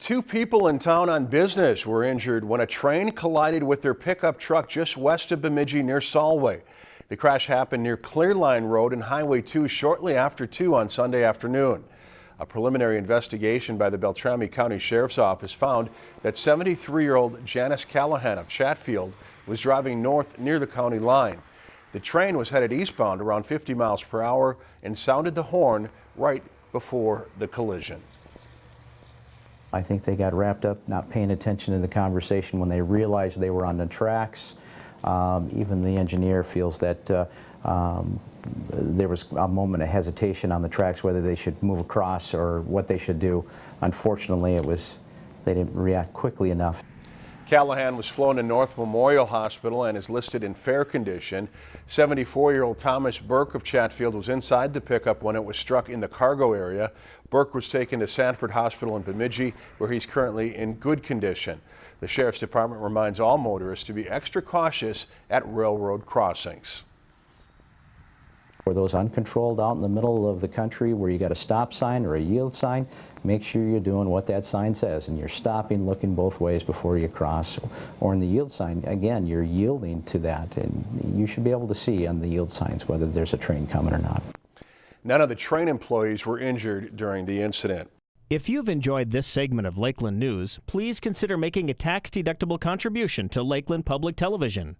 Two people in town on business were injured when a train collided with their pickup truck just west of Bemidji near Solway. The crash happened near Clearline Road and Highway 2 shortly after 2 on Sunday afternoon. A preliminary investigation by the Beltrami County Sheriff's Office found that 73-year-old Janice Callahan of Chatfield was driving north near the county line. The train was headed eastbound around 50 miles per hour and sounded the horn right before the collision. I think they got wrapped up not paying attention to the conversation when they realized they were on the tracks. Um, even the engineer feels that uh, um, there was a moment of hesitation on the tracks whether they should move across or what they should do. Unfortunately, it was they didn't react quickly enough. Callahan was flown to North Memorial Hospital and is listed in fair condition. 74-year-old Thomas Burke of Chatfield was inside the pickup when it was struck in the cargo area. Burke was taken to Sanford Hospital in Bemidji, where he's currently in good condition. The Sheriff's Department reminds all motorists to be extra cautious at railroad crossings. For those uncontrolled out in the middle of the country where you got a stop sign or a yield sign, make sure you're doing what that sign says and you're stopping, looking both ways before you cross. Or in the yield sign, again, you're yielding to that and you should be able to see on the yield signs whether there's a train coming or not. None of the train employees were injured during the incident. If you've enjoyed this segment of Lakeland News, please consider making a tax-deductible contribution to Lakeland Public Television.